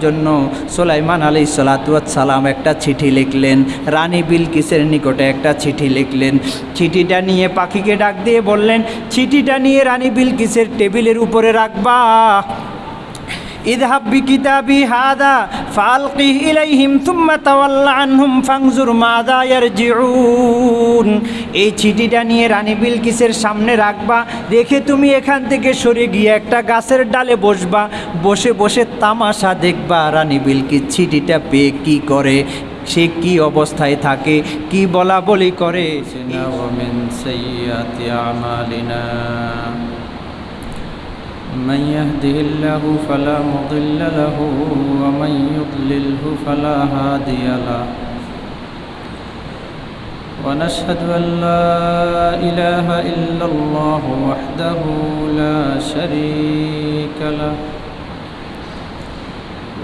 জন্য সোলাইমান আলী সালাম একটা চিঠি লিখলেন। রানী বিলকিসের নিকটে একটা চিঠি লিখলেন। চিঠিটা নিয়ে পাখিকে ডাক দিয়ে বললেন, চিঠিটা নিয়ে রানী বিলকিসের টেবিলের উপরে রাখবা। ইদহাব বি কিতাবি হাদা ফালকি ইলাইহিম তুম্মা তাওয়াল্লা আনহুম ফাংজুর মাদা এই চিঠিটা নিয়ে রানী বিলকিসের সামনে রাখবা, দেখে তুমি এখান থেকে সরে গিয়ে একটা গাছের ডালে বসবা, বসে বসে তামাশা দেখবা রানী বিলকিস চিঠিটা পেয়ে কী করে, সে কি অবস্থায় থাকে, কি বলা বলি করে। من يهده الله فلا مضل له ومن يضلله فلا هادي له. ونشهد أن لا إله إلا الله وحده لا شريك له.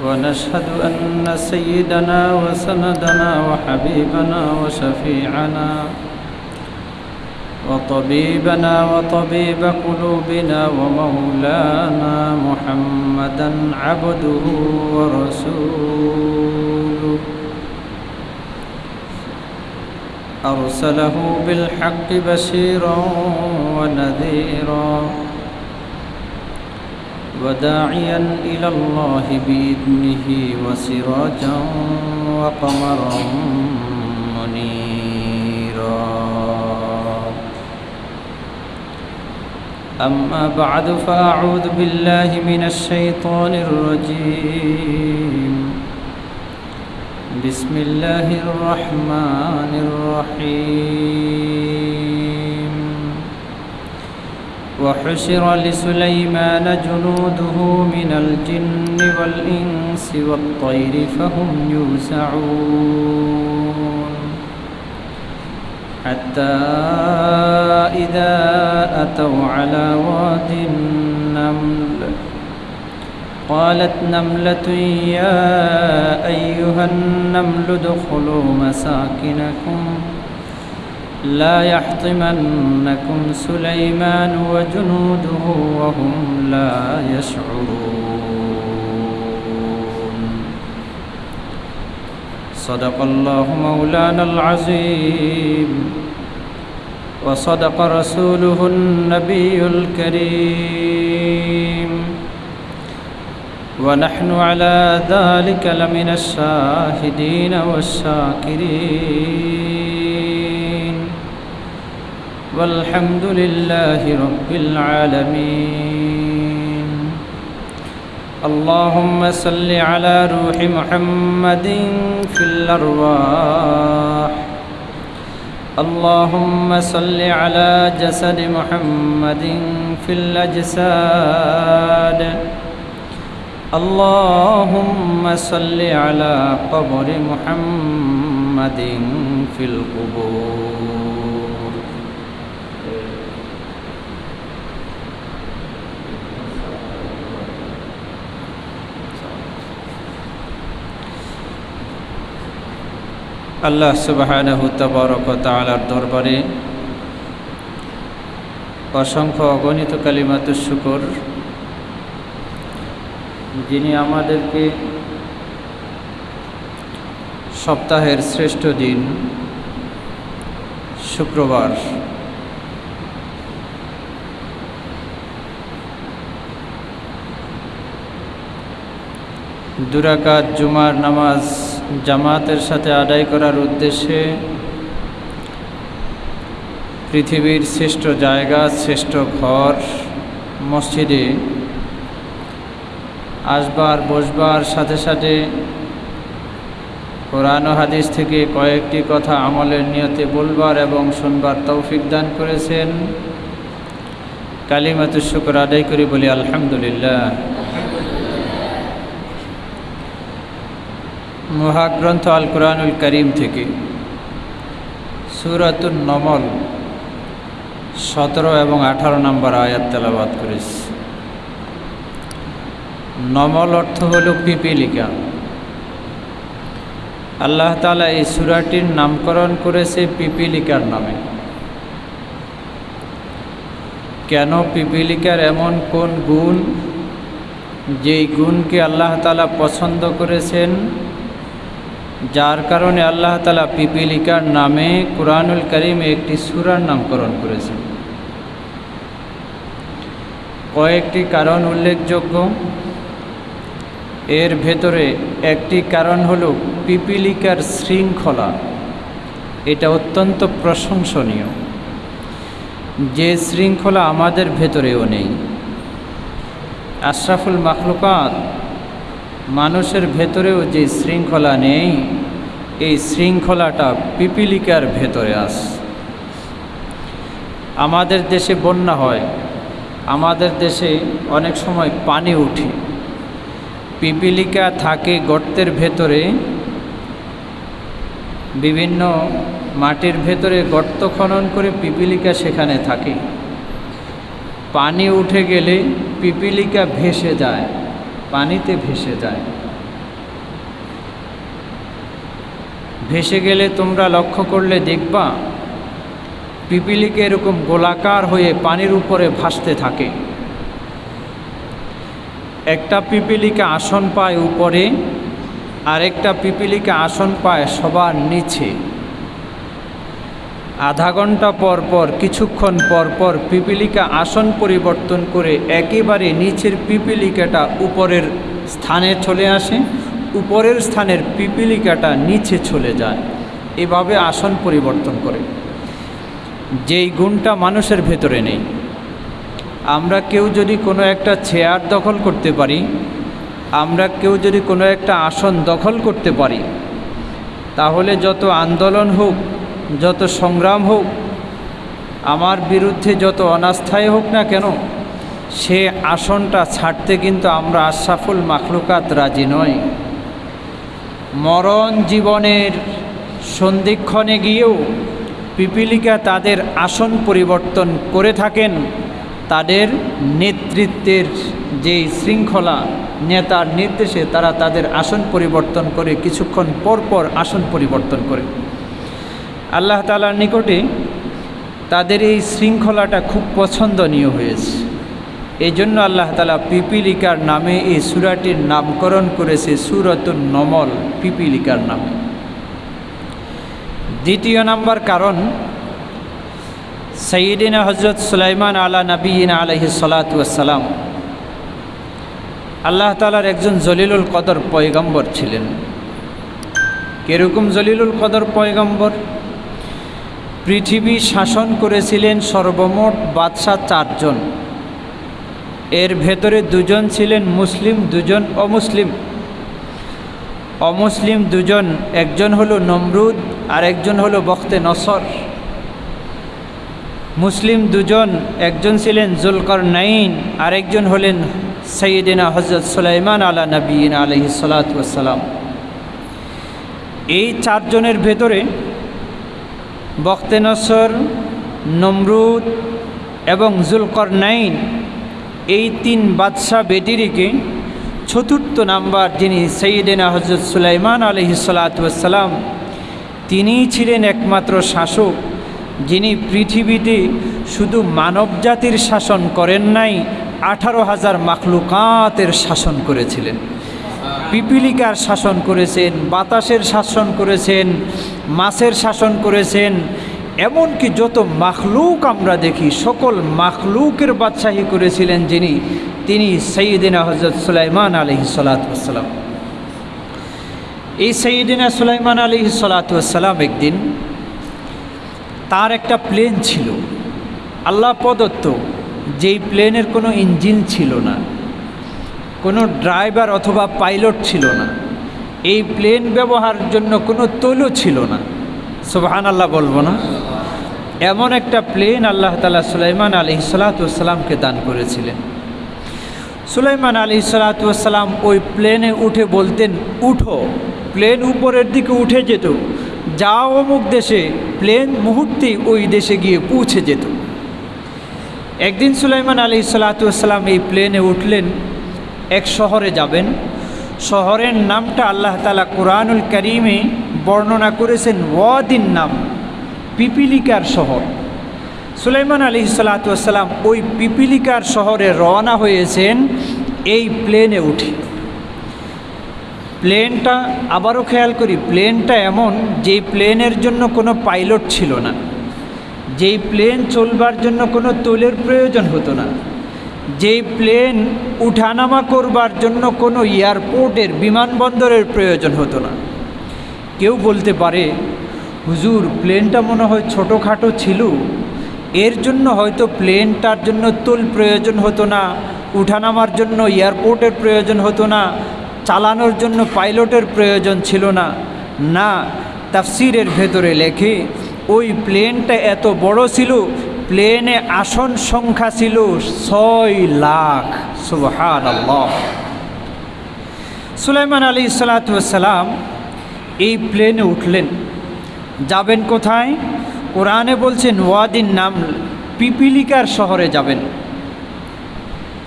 ونشهد أن سيدنا وسندنا وحبيبنا وشفيعنا وطبيبنا وطبيب قلوبنا ومولانا محمدا عبده ورسوله. أرسله بالحق بشيرا ونذيرا وداعيا إلى الله بإذنه وسراجا وقمرا منيرا. أما بعد فأعوذ بالله من الشيطان الرجيم. بسم الله الرحمن الرحيم. وحشر لسليمان جنوده من الجن والإنس والطير فهم يوزعون. حتى إذا أتوا على واد النمل قالت نملة يا أيها النمل ادخلوا مساكنكم لا يحطمنكم سليمان وجنوده وهم لا يشعرون. صدق الله مولانا العظيم. وصدق رسوله النبي الكريم. ونحن على ذلك لمن الشاهدين والشاكرين. والحمد لله رب العالمين. اللهم صل على روح محمد في الأرواح. اللهم صل على جسد محمد في الأجساد. اللهم صل على قبر محمد في القبور. আল্লাহ তবরক তালার দরবারে অসংখ্য অগণিত কালিমাতুর শুকর, যিনি আমাদেরকে সপ্তাহের শ্রেষ্ঠ দিন, শুক্রবার দুরাকাত, জুমার নামাজ জামাতের সাথে আদায় করার উদ্দেশ্যে পৃথিবীর শ্রেষ্ঠ জায়গা, শ্রেষ্ঠ ঘর, মসজিদে আসবার, বসবার সাথে সাথে কোরআন হাদিস থেকে কয়েকটি কথা আমলের নিয়তে বলবার এবং শুনবার তৌফিক দান করেছেন। কালিমাতুর শুকর আদায় করি বলি আলহামদুলিল্লাহ। মহাগ্রন্থ আল কোরআনুল করিম থেকে। সুরাতুল নমল, সতেরো এবং আঠারো নম্বর আয়াত তেলাবাদ করেছি। নমল অর্থ হল পিপিলিকা। আল্লাহ তালা এই সুরাটির নামকরণ করেছে পিপিলিকার নামে। কেন পিপিলিকার এমন কোন গুণ? যেই গুণকে আল্লাহ তালা পছন্দ করেছেন যার কারণে আল্লাহ তালা পিপিলিকার নামে কোরআনুল করিমে একটি সুরার নামকরণ করেছেন। কয়েকটি কারণ উল্লেখযোগ্য। এর ভেতরে একটি কারণ হল পিপিলিকার শৃঙ্খলা। এটা অত্যন্ত প্রশংসনীয়। যে শৃঙ্খলা আমাদের ভেতরেও নেই। আশরাফুল মাখলুকাত মানুষের ভেতরেও যে শৃঙ্খলা নেই, এই শৃঙ্খলাটা পিপিলিকার ভেতরে আস। আমাদের দেশে বন্যা হয়, আমাদের দেশে অনেক সময় পানি উঠে। পিপিলিকা থাকে গর্তের ভেতরে, বিভিন্ন মাটির ভেতরে গর্ত খনন করে পিপিলিকা সেখানে থাকে। পানি উঠে গেলে পিপিলিকা ভেসে যায়। পানিতে ভেসে যায়। ভেসে গেলে তোমরা লক্ষ্য করলে দেখবা, পিপিলিকে এরকম গোলাকার হয়ে পানির উপরে ভাসতে থাকে। একটা পিপিলিকা আসন পায় উপরে, আরেকটা পিপিলিকা আসন পায় সবার নিচে। আধা ঘণ্টা পর পর, কিছুক্ষণ পর পর পিপিলিকা আসন পরিবর্তন করে একেবারে নিচের পিপিলিকাটা উপরের স্থানে চলে আসে। উপরের স্থানের পিপিলিকাটা নিচে চলে যায়। এভাবে আসন পরিবর্তন করে। যেই গুণটা মানুষের ভেতরে নেই। আমরা কেউ যদি কোনো একটা চেয়ার দখল করতে পারি, আমরা কেউ যদি কোনো একটা আসন দখল করতে পারি, তাহলে যত আন্দোলন হোক যত সংগ্রাম হোক, আমার বিরুদ্ধে যত অনাস্থায় হোক না কেন, সে আসনটা ছাড়তে কিন্তু আমরা আশরাফুল মাখলুকাত রাজি নয় মরণ জীবনের সন্ধিক্ষণে গিয়েও পিপিলিকা তাদের আসন পরিবর্তন করে থাকেন, তাদের নেতৃত্বের যে শৃঙ্খলা, নেতার নির্দেশে তারা তাদের আসন পরিবর্তন করে কিছুক্ষণ পর পর আসন পরিবর্তন করে। আল্লাহ তালার নিকটে তাদের এই শৃঙ্খলাটা খুব পছন্দনীয় হয়েছে। এই জন্য আল্লাহ তালা পিপিলিকার নামে এই সুরাটির নামকরণ করেছে সুরতুল নমল, পিপিলিকার নামে। দ্বিতীয় নাম্বার কারণ সঈদিনা হজরত সুলাইমান আলা নবীন আলহি সালাতাম আল্লাহ তালার একজন জলিলুল কদর পয়গম্বর ছিলেন। কীরকম জলিলুল কদর পয়গম্বর? পৃথিবী শাসন করেছিলেন সর্বমোট বাদশাহ চারজন। এর ভেতরে দুজন ছিলেন মুসলিম, দুজন অমুসলিম। অমুসলিম দুজন, একজন হলো নমরুদ আর একজন হলো বখতে নসর। মুসলিম দুজন, একজন ছিলেন জুলকর নাইন আরেকজন হলেন সৈয়দিনা হজরত সুলাইমান আলা নবীন আলহি সালাতাম এই চারজনের ভেতরে বখতে নসর নমরুদ এবং জুলকর নাইন এই তিন বাদশাহ বেটিরিকে চতুর্থ নাম্বার যিনি সৈয়দিনা হজরত সুলাইমান আলহি সালাতাম তিনিই ছিলেন একমাত্র শাসক যিনি পৃথিবীতে শুধু মানব জাতির শাসন করেন নাই, আঠারো হাজার মাখলুকাতের শাসন করেছিলেন। পিপিলিকার শাসন করেছেন, বাতাসের শাসন করেছেন, মাছের শাসন করেছেন, এমনকি যত মাখলুক আমরা দেখি, সকল মাখলুকের বাদশাহী করেছিলেন যিনি, তিনি সঈদিনা হজরত সুলাইমান আলহি সালাতাম এই সঈদিনা সুলাইমান আলহি সালাতাম একদিন তার একটা প্লেন ছিল। আল্লাহ প্রদত্ত, যেই প্লেনের কোনো ইঞ্জিন ছিল না। কোনো ড্রাইভার অথবা পাইলট ছিল না। এই প্লেন ব্যবহারের জন্য কোনো তৈল ছিল না। সুবাহান আল্লাহ বলব না। এমন একটা প্লেন আল্লাহ তালা সুলাইমান আলি সালাতামকে দান করেছিলেন। সুলাইমান আলি সালাতাম ওই প্লেনে উঠে বলতেন, উঠো, প্লেন উপরের দিকে উঠে যেত। যা অমুক দেশে, প্লেন মুহূর্তেই ওই দেশে গিয়ে পৌঁছে যেত। একদিন সুলাইমান আলি সালাতাম এই প্লেনে উঠলেন এক শহরে যাবেন। শহরের নামটা আল্লাহ তালা কোরআনুল করিমে বর্ণনা করেছেন, ওয়াদিন নাম, পিপিলিকার শহর। সুলাইমান আলি সালাতাম ওই পিপিলিকার শহরে রওনা হয়েছেন এই প্লেনে উঠে। প্লেনটা, আবারও খেয়াল করি, প্লেনটা এমন যেই প্লেনের জন্য কোনো পাইলট ছিল না। যেই প্লেন চলবার জন্য কোনো তোলের প্রয়োজন হতো না। যেই প্লেন উঠানামা করবার জন্য কোনো এয়ারপোর্টের বিমানবন্দরের প্রয়োজন হতো না। কেউ বলতে পারে, হুজুর, প্লেনটা মনে হয় ছোটোখাটো ছিল। এর জন্য হয়তো প্লেনটার জন্য তোল প্রয়োজন হতো না, উঠানামার জন্য এয়ারপোর্টের প্রয়োজন হতো না, চালানোর জন্য পাইলটের প্রয়োজন ছিল না। না, তাফসিরের ভেতরে লেখে, ওই প্লেনটা এত বড় ছিল প্লেনে আসন সংখ্যা ছিল ছয় লাখ সুবহান সুলাইমান আলী সালাতাম এই প্লেনে উঠলেন। যাবেন কোথায়? কোরআনে বলছেন, ওয়াদিন নাম পিপিলিকার শহরে যাবেন।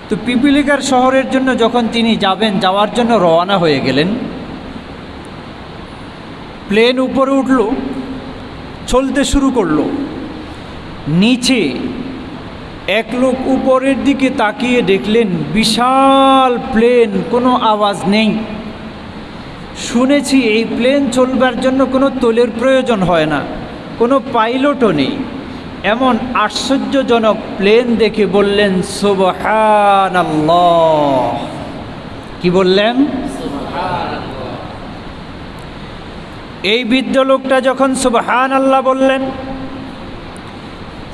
তো পিপিলিকার শহরের জন্য যখন তিনি যাবেন, যাওয়ার জন্য রওনা হয়ে গেলেন। প্লেন উপরে উঠল, চলতে শুরু করল। নিচে এক লোক উপরের দিকে তাকিয়ে দেখলেন বিশাল প্লেন কোনো আওয়াজ নেই। শুনেছি এই প্লেন চলবার জন্য কোনো তোলের প্রয়োজন হয় না কোনো পাইলটও নেই। এমন আশ্চর্যজনক প্লেন দেখে বললেন সুবহান কি বললেন? এই বৃদ্ধ লোকটা যখন সুবহান আল্লাহ বললেন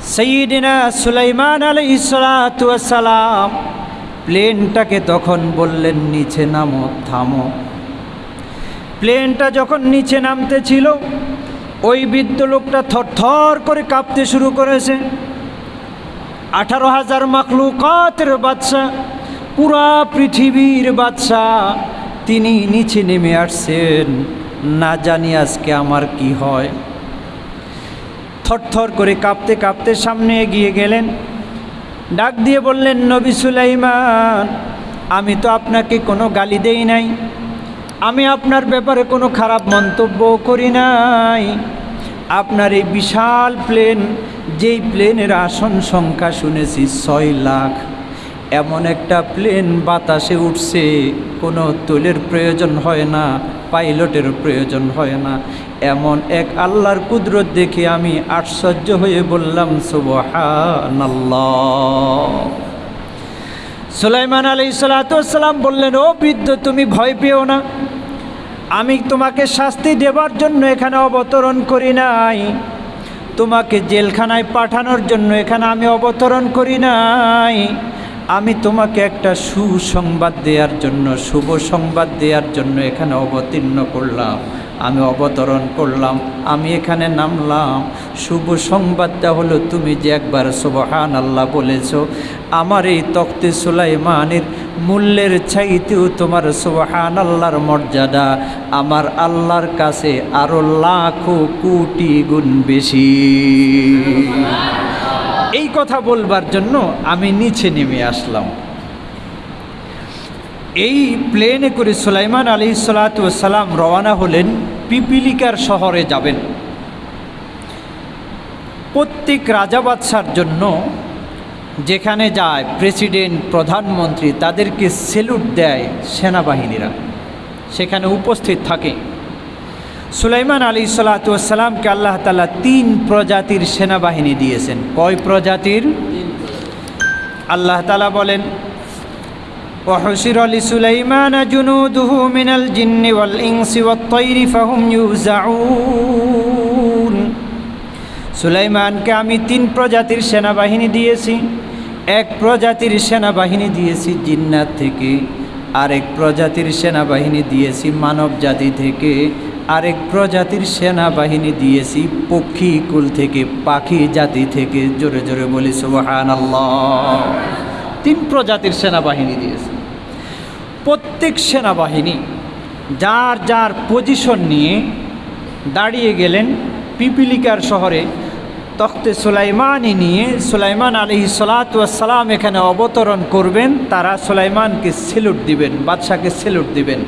সঈদিনা সুলাইমান আলী সালাম প্লেনটাকে তখন বললেন, নিচে নামো, থামো। প্লেনটা যখন নিচে নামতে ছিল, ওই বৃদ্ধ লোকটা থরথর করে কাঁপতে শুরু করেছে। আঠারো হাজার মাকলুকাতের বাচ্চা পুরা পৃথিবীর বাচ্চা তিনি নিচে নেমে আসছেন। না জানি আজকে আমার কি হয়। থরথর করে কাঁপতে কাঁপতে সামনে এগিয়ে গেলেন। ডাক দিয়ে বললেন, নবী সুলাইমান, আমি তো আপনাকে কোনো গালি দেই নাই। আমি আপনার ব্যাপারে কোনো খারাপ মন্তব্য করি নাই। আপনার এই বিশাল প্লেন, যেই প্লেনের আসন সংখ্যা শুনেছি ছয় লাখ। এমন একটা প্লেন বাতাসে উঠছে, কোনো তুলের প্রয়োজন হয় না, পাইলটের প্রয়োজন হয় না। এমন এক আল্লাহর কুদরত দেখে আমি আশ্চর্য হয়ে বললাম সুলাইমান আলী সালাতাম বললেন, ও বৃদ্ধ, তুমি ভয় পেও না। আমি তোমাকে শাস্তি দেবার জন্য এখানে অবতরণ করি নাই। তোমাকে জেলখানায় পাঠানোর জন্য এখানে আমি অবতরণ করি নাই। আমি তোমাকে একটা সুসংবাদ দেওয়ার জন্য, শুভ সংবাদ দেওয়ার জন্য এখানে অবতীর্ণ করলাম। আমি অবতরণ করলাম, আমি এখানে নামলাম। শুভ সংবাদটা হলো তুমি যে একবার সুবহান আল্লাহ বলেছ, আমার এই তক্তে সুলাইমানের মূল্যের চাইতেও তোমার সুবহান আল্লাহর মর্যাদা, আমার আল্লাহর কাছে আরও লাখো কোটি গুণ বেশি। এই কথা বলবার জন্য আমি নিচে নেমে আসলাম। এই প্লেনে করে সুলাইমান আলী সালাতাম রওনা হলেন পিপিলিকার শহরে যাবেন। প্রত্যেক রাজা বাদশার জন্য যেখানে যায় প্রেসিডেন্ট, প্রধানমন্ত্রী, তাদেরকে সেলুট দেয় সেনাবাহিনীরা। সেখানে উপস্থিত থাকে। সুলাইমান আলী সালাতামকে আল্লাহ তালা তিন প্রজাতির সেনাবাহিনী দিয়েছেন কয় প্রজাতির আল্লাহ তালা বলেন وحشر لسليمان جنوده من الجن والإنس والطير فهم يوزعون সুলাইমানকে আমি তিন প্রজাতির সেনাবাহিনী দিয়েছি এক প্রজাতির সেনাবাহিনী দিয়েছি জিন্নাত থেকে আরেক প্রজাতির সেনাবাহিনী দিয়েছি মানব জাতি থেকে আরেক প্রজাতির সেনাবাহিনী দিয়েছি, পক্ষী কুল থেকে, পাখি জাতি থেকে, জোরে জোরে বলি সুবহান তিন প্রজাতির সেনাবাহিনী দিয়েছে। প্রত্যেক সেনাবাহিনী যার যার পজিশন নিয়ে দাঁড়িয়ে গেলেন পিপিলিকার শহরে, তখতে সুলাইমানই নিয়ে, সুলাইমান আলী সালাতাম এখানে অবতরণ করবেন, তারা সুলাইমানকে সেলুট দিবেন, বাদশাকে সেলুট দিবেন,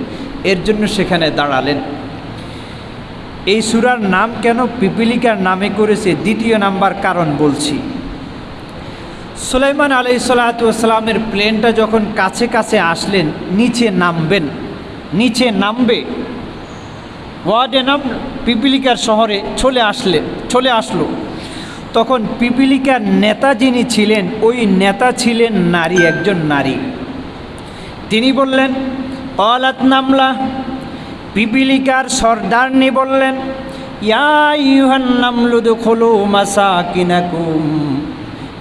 এর জন্য সেখানে দাঁড়ালেন। এই সুরার নাম কেন পিপিলিকার নামে করেছে দ্বিতীয় নাম্বার কারণ বলছি। সুলাইমান আলাই সালাতামের প্লেনটা যখন কাছে কাছে আসলেন, নিচে নামবেন। নিচে নামবে। ওয়ার্ডে নাম পিপিলিকার শহরে চলে আসলেন, চলে আসলো। তখন পিপিলিকার নেতা যিনি ছিলেন, ওই নেতা ছিলেন নারী, একজন নারী। তিনি বললেন অলাত নামলা পিপিলিকার সর্দারনি বললেন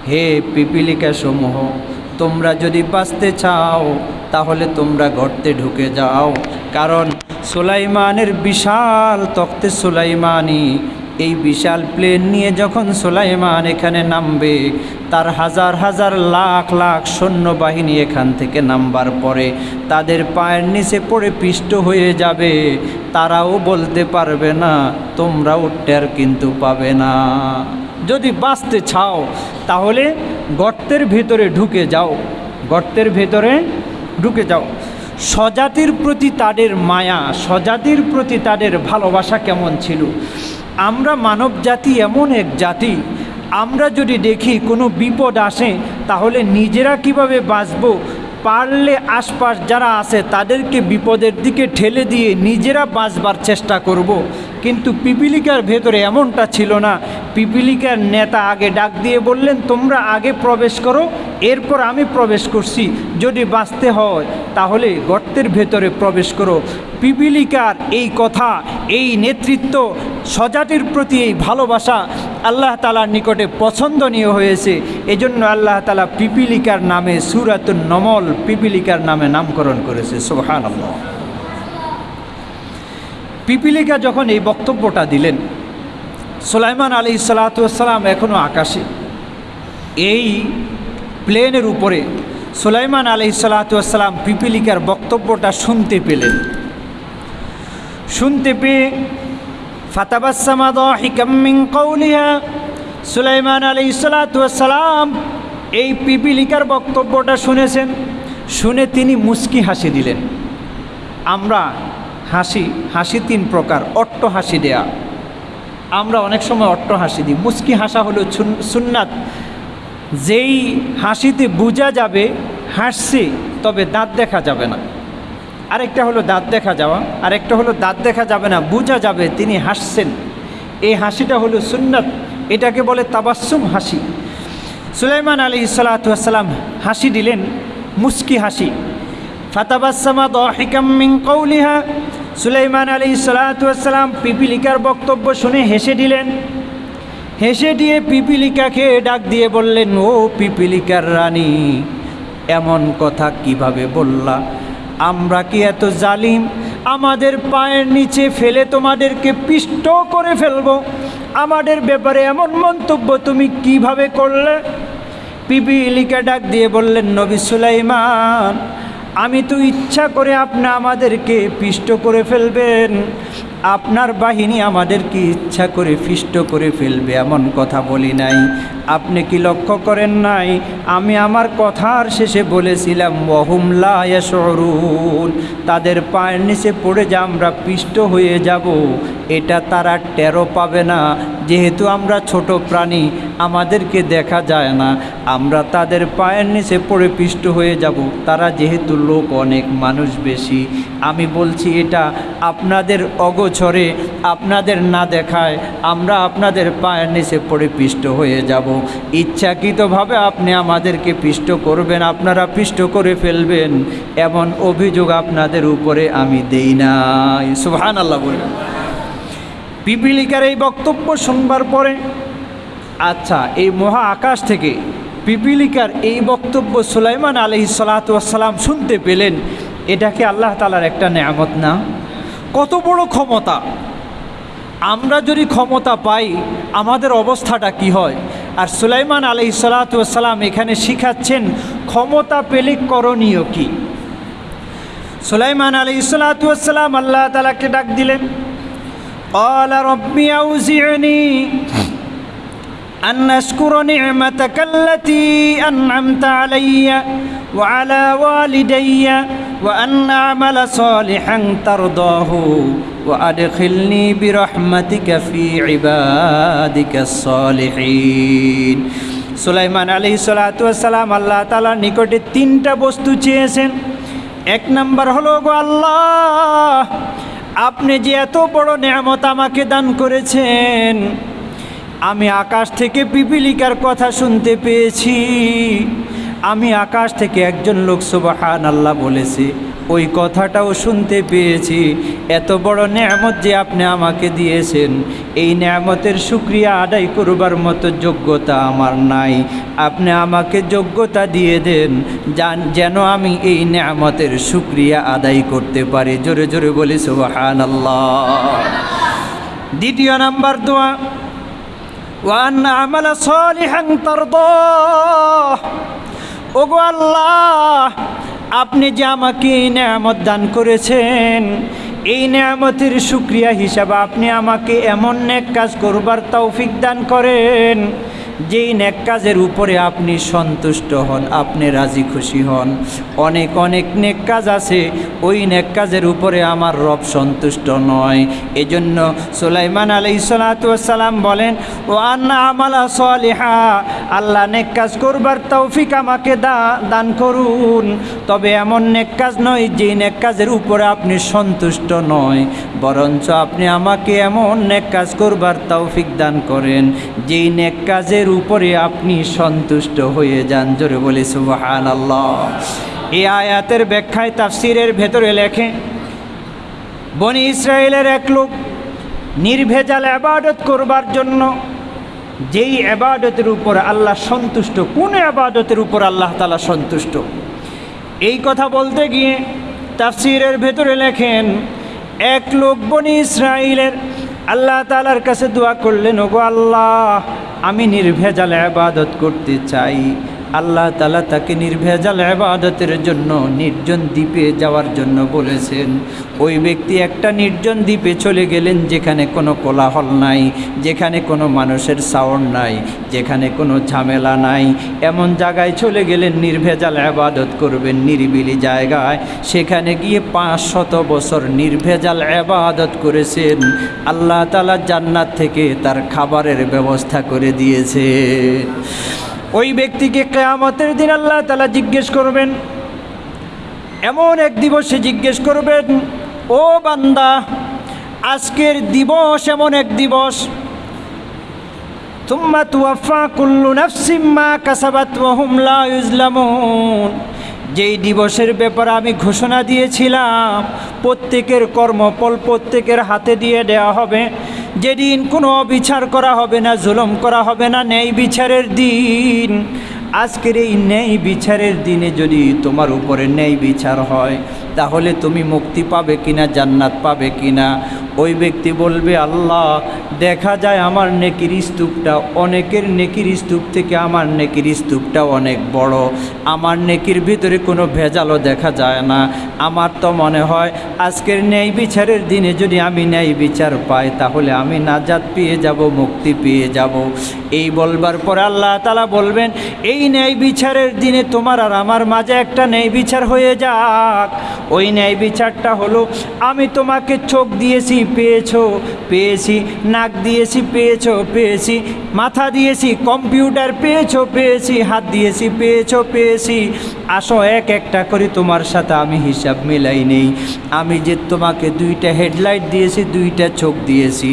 হে পিপিলিকা সমূহ তোমরা যদি বাঁচতে চাও, তাহলে তোমরা গর্তে ঢুকে যাও। কারণ সুলাইমানের বিশাল তক্তে সুলাইমানি এই বিশাল প্লেন নিয়ে যখন সোলাইমান এখানে নামবে, তার হাজার হাজার লাখ লাখ সৈন্যবাহিনী এখান থেকে নামবার পরে তাদের পায়ের নিচে পড়ে পিষ্ট হয়ে যাবে। তারাও বলতে পারবে না তোমরাও টের কিন্তু পাবে না। যদি বাঁচতে চাও, তাহলে গর্তের ভেতরে ঢুকে যাও। গর্তের ভেতরে ঢুকে যাও। স্বজাতির প্রতি তাদের মায়া, স্বজাতির প্রতি তাদের ভালোবাসা কেমন ছিল? আমরা মানব জাতি এমন এক জাতি আমরা যদি দেখি কোনো বিপদ আসে, তাহলে নিজেরা কীভাবে বাঁচব পারলে আশপাশ যারা আছে, তাদেরকে বিপদের দিকে ঠেলে দিয়ে নিজেরা বাঁচবার চেষ্টা করব। কিন্তু পিপিলিকার ভেতরে এমনটা ছিল না। পিপিলিকার নেতা আগে ডাক দিয়ে বললেন, তোমরা আগে প্রবেশ করো, এরপর আমি প্রবেশ করছি। যদি বাঁচতে হয়, তাহলে গর্তের ভেতরে প্রবেশ করো। পিপিলিকার এই কথা, এই নেতৃত্ব স্বজাতির প্রতি এই ভালোবাসা আল্লাহ তালার নিকটে পছন্দনীয় হয়েছে। এজন্য আল্লাহ তালা পিপিলিকার নামে সুরাতুন নমল পিপিলিকার নামে নামকরণ করেছে। সোহান পিপিলিকা যখন এই বক্তব্যটা দিলেন, সুলাইমান আলী সালাতাম এখনও আকাশে। এই প্লেনের উপরে সুলাইমান আলী সালাতাম পিপিলিকার বক্তব্যটা শুনতে পেলেন। শুনতে পেয়ে ফাতাবাসামা দিকাম্মিং কৌলিহা সুলাইমান আলী সালাতাম এই পিপিলিকার বক্তব্যটা শুনেছেন, শুনে তিনি মুস্কি হাসি দিলেন। আমরা হাসি হাসি তিন প্রকার, অট্ট হাসি দেয়া। আমরা অনেক সময় অট্ট হাসি দিই। মুস্কি হাসা হলো সুন্নাত। যেই হাসিতে বোঝা যাবে, হাসছে, তবে দাঁত দেখা যাবে না। আরেকটা হলো দাঁত দেখা যাওয়া, আরেকটা হলো দাঁত দেখা যাবে না, বোঝা যাবে তিনি হাসছেন। এই হাসিটা হলো সুন্নাত। এটাকে বলে তাবাসুম হাসি। সুলাইমান আলী সালাতাম হাসি দিলেন মুস্কি হাসি। ফাতাবাসামা কৌলিহা সুলাইমান আলী সালাতাম পিপিলিকার বক্তব্য শুনে হেসে দিলেন। হেসে দিয়ে পিপিলিকাকে ডাক দিয়ে বললেন, ও পিপিলিকার রানী, এমন কথা কীভাবে বললা? আমরা কি এত জালিম? আমাদের পায়ের নিচে ফেলে তোমাদেরকে পিষ্ট করে ফেলব। আমাদের ব্যাপারে এমন মন্তব্য তুমি কীভাবে করলে? পিপিলিকা ডাক দিয়ে বললেন, নবী সুলাইমান আমি তো ইচ্ছা করে আপনি আমাদেরকে পিষ্ট করে ফেলবেন। আপনার বাহিনী আমাদেরকে ইচ্ছা করে ফিষ্ট করে ফেলবে, এমন কথা বলি নাই। আপনি কি লক্ষ্য করেন নাই? আমি আমার কথার শেষে বলেছিলাম ওহুমলা সরুন তাদের পায়ের নিচে পড়ে যা আমরা পিষ্ট হয়ে যাব, এটা তারা টেরো পাবে না। যেহেতু আমরা ছোট প্রাণী, আমাদেরকে দেখা যায় না। আমরা তাদের পায়ের নিচে পড়ে পিষ্ট হয়ে যাব, তারা যেহেতু লোক, অনেক মানুষ বেশি। আমি বলছি, এটা আপনাদের অগোছরে আপনাদের না দেখায়, আমরা আপনাদের পায়ের নিচে পড়ে পিষ্ট হয়ে যাব। ইচ্ছাকৃতভাবে আপনি আমাদেরকে পিষ্ট করবেন, আপনারা পিষ্ট করে ফেলবেন। এমন অভিযোগ আপনাদের উপরে আমি দেই নাই। সুহান আল্লাহ বলবেন। পিপিলিকার এই বক্তব্য শুনবার পরে আচ্ছা এই মহা আকাশ থেকে পিপিলিকার এই বক্তব্য সুলাইমান আলহি সালাতাম শুনতে পেলেন এটাকে আল্লাহ তালার একটা নেয়ামত না? কত বড় ক্ষমতা? আমরা যদি ক্ষমতা পাই, আমাদের অবস্থাটা কি হয়? আর সুলাইমান আলি সালাতাম এখানে শিখাচ্ছেন, ক্ষমতা পেলে করণীয় কি? সুলাইমান আলি সালাতাম আল্লাহ তালাকে ডাক দিলেন أن أشكر نعمتك التي أنعمت علي وعلى والدي وأن أعمل صالحا ترضاه وأدخلني برحمتك في عبادك الصالحين সুলাইমান আলী সালাতাম আল্লাহ তালার নিকটে তিনটা বস্তু চেয়েছেন এক নাম্বার হলো গো আল্লাহ আপনি যে এত বড় নেয়ামত আমাকে দান করেছেন আমি আকাশ থেকে পিপিলিকার কথা শুনতে পেয়েছি। আমি আকাশ থেকে একজন লোক সুবাহান আল্লাহ বলেছে, ওই কথাটাও শুনতে পেয়েছি। এত বড় নেয়ামত যে আপনি আমাকে দিয়েছেন, এই নেয়ামতের সুক্রিয়া আদায় করবার মতো যোগ্যতা আমার নাই। আপনি আমাকে যোগ্যতা দিয়ে দেন, যান, যেন আমি এই নেয়ামতের সুক্রিয়া আদায় করতে পারি। জোরে জোরে বলি সুবাহান আল্লাহ দ্বিতীয় নাম্বার দোয়া। ওয়ান আমালা সলিহান তারদাহ। ওগো আল্লাহ, আপনি যে আমাকে নিয়ামত দান করেছেন, এই নিয়ামতের সুক্রিয়া হিসাবে আপনি আমাকে এমন এক কাজ করবার তৌফিক দান করেন। যেই নেক কাজের উপরে আপনি সন্তুষ্ট হন, আপনি রাজি খুশি হন। অনেক অনেক নেক কাজ আছে, ওই নেক কাজের উপরে আমার রব সন্তুষ্ট নয়। এজন্য সুলাইমান আলাই সালাম বলেন, ও আন্না আমালা সালিহা, আল্লাহ নেক কাজ করবার তৌফিক আমাকে দা- দান করুন। তবে এমন নেক কাজ নয় যে নেক কাজের উপরে আপনি সন্তুষ্ট নয়। বরঞ্চ আপনি আমাকে এমন নেক কাজ করবার তৌফিক দান করেন, যেই নেক কাজের উপরে আপনি সন্তুষ্ট হয়ে যান। জোরে বলি সুবহান আল্লাহ এই আয়াতের ব্যাখ্যায় তাফসিরের ভেতরে লেখে, বনি ইসরায়েলের এক লোক নির্ভেজাল আবাদত করবার জন্য যেই আবাদতের উপর আল্লাহ সন্তুষ্ট, কোন আবাদতের উপর আল্লাহ তালা সন্তুষ্ট? এই কথা বলতে গিয়ে তাফসিরের ভেতরে লেখেন, এক লোক বনি ইসরায়েলের আল্লাহ তালার কাছে দোয়া করলেন ওগো আল্লাহ আমি নির্ভেজাল আবাদত করতে চাই। আল্লাহ তালা তাকে নির্ভেজাল আবাদতের জন্য নির্জন দ্বীপে যাওয়ার জন্য বলেছেন। ওই ব্যক্তি একটা নির্জন দ্বীপে চলে গেলেন যেখানে কোনো কোলাহল নাই, যেখানে কোনো মানুষের সাউন্ড নাই, যেখানে কোনো ঝামেলা নাই। এমন জায়গায় চলে গেলেন, নির্ভেজাল আবাদত করবেন নিরিবিলি জায়গায়। সেখানে গিয়ে পাঁচ শত বছর নির্ভেজাল আবাদত করেছেন। আল্লাহ তালা জান্নাত থেকে তার খাবারের ব্যবস্থা করে দিয়েছে। ওই ব্যক্তিকে কেয়ামতের দিন আল্লাহ তালা জিজ্ঞেস করবেন, এমন এক দিবসে জিজ্ঞেস করবেন, ও বান্দা, আজকের দিবস এমন এক দিবস। তুম্মা তুয়াফা কুল্লু নাফসিম্মা কাসাবাত ওহুম লা ইউজলামুন। যেই দিবসের ব্যাপারে আমি ঘোষণা দিয়েছিলাম, প্রত্যেকের কর্মফল প্রত্যেকের হাতে দিয়ে দেওয়া হবে। যেদিন কোনো অবিচার করা হবে না, জুলম করা হবে না, ন্যায় বিচারের দিন। আজকের এই ন্যায় বিচারের দিনে যদি তোমার উপরে ন্যায় বিচার হয়, তাহলে তুমি মুক্তি পাবে কিনা, জান্নাত পাবে কিনা? ওই ব্যক্তি বলবে, আল্লাহ, দেখা যায় আমার নেকির স্তূপটা, অনেকের নেকির স্তূপ থেকে আমার নেকির স্তূপটা অনেক বড়। আমার নেকির ভিতরে কোনো ভেজালও দেখা যায় না। আমার তো মনে হয়, আজকের ন্যায় বিচারের দিনে যদি আমি ন্যায় বিচার পাই, তাহলে আমি নাজাত পেয়ে যাব, মুক্তি পেয়ে যাব। এই বলবার পর আল্লাহ তালা বলবেন, এই ন্যায় বিচারের দিনে তোমার আর আমার মাঝে একটা ন্যায় বিচার হয়ে যাক। ওই ন্যায় বিচারটা হলো, আমি তোমাকে চোখ দিয়েছি পেয়েছ, পেয়েছি, নাক দিয়েছি, পেয়েছ, পেয়েছি, মাথা দিয়েছি, কম্পিউটার পেয়েছ, পেয়েছি, হাত দিয়েছি, পেয়েছ, পেয়েছি। আসো এক একটা করে তোমার সাথে আমি হিসাব মিলাই নেই। আমি যে তোমাকে দুইটা হেডলাইট দিয়েছি, দুইটা চোখ দিয়েছি।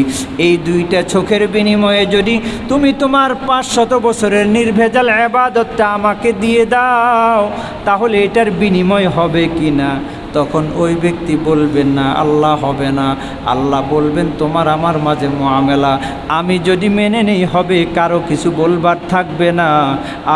এই দুইটা চোখের বিনিময়ে যদি তুমি তোমার পাঁচশত বছরের নির্ভেজাল আবাদতটা আমাকে দিয়ে দাও, তাহলে এটার বিনিময় হবে কি না তখন ওই ব্যক্তি বলবেন না, আল্লাহ হবে না। আল্লাহ বলবেন, তোমার আমার মাঝে মোয়ামেলা আমি যদি মেনে নেই, হবে। কারও কিছু বলবার থাকবে না।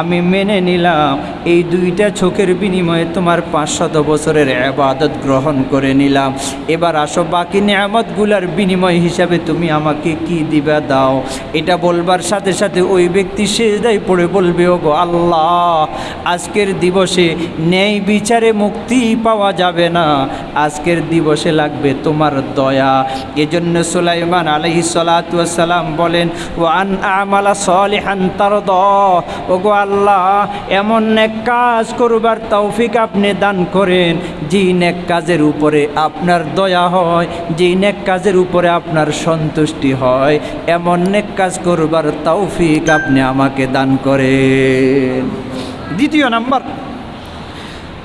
আমি মেনে নিলাম। এই দুইটা চোখের বিনিময়ে তোমার পাঁচশত বছরের আবাদত গ্রহণ করে নিলাম। এবার আসো, বাকি নিয়ামতগুলার বিনিময় হিসাবে তুমি আমাকে কি দিবা দাও? এটা বলবার সাথে সাথে ওই ব্যক্তি সেজদাই পড়ে বলবে ও গো আল্লাহ, আজকের দিবসে ন্যায় বিচারে মুক্তি পাওয়া যাবে না, আজকের দিবসে লাগবে তোমার দয়া। এজন্য সুলাইমান আলহি সালাম বলেন ও আন আমালা সলিহান তার ওগো আল্লাহ, এমন এক কাজ করবার তৌফিক আপনি দান করেন, যেই নেক কাজের উপরে আপনার দয়া হয়, যেই নেক কাজের উপরে আপনার সন্তুষ্টি হয়, এমন নেক কাজ করবার তৌফিক আপনি আমাকে দান করেন। দ্বিতীয় নাম্বার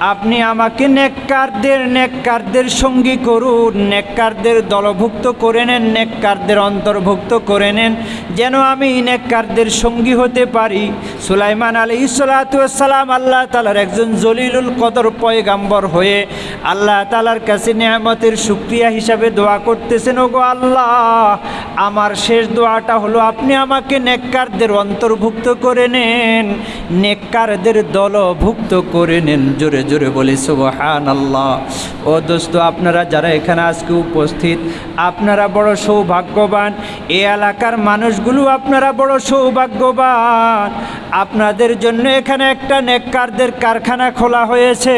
আপনি আমাকে নেককারদের নেককারদের সঙ্গী করুন, নেককারদের দলভুক্ত করে নেন, নেককারদের অন্তর্ভুক্ত করে নেন, যেন আমি নেককারদের সঙ্গী হতে পারি। সুলাইমান আলী সালাম আল্লাহ তালার একজন জলিলুল কদর পয়গাম্বর হয়ে আল্লাহ তালার কাছে নেয়ামতের সুক্রিয়া হিসাবে দোয়া করতেছেন, ওগো আল্লাহ, আমার শেষ দোয়াটা হলো আপনি আমাকে নেককারদের অন্তর্ভুক্ত করে নেন, নেককারদের দলভুক্ত করে নেন। জোরে জোরে বলি সুবহান আল্লাহ ও দোস্ত, আপনারা যারা এখানে আজকে উপস্থিত, আপনারা বড় সৌভাগ্যবান। এই এলাকার মানুষগুলো আপনারা বড় সৌভাগ্যবান। আপনাদের জন্য এখানে একটা নেককারদের কারখানা খোলা হয়েছে।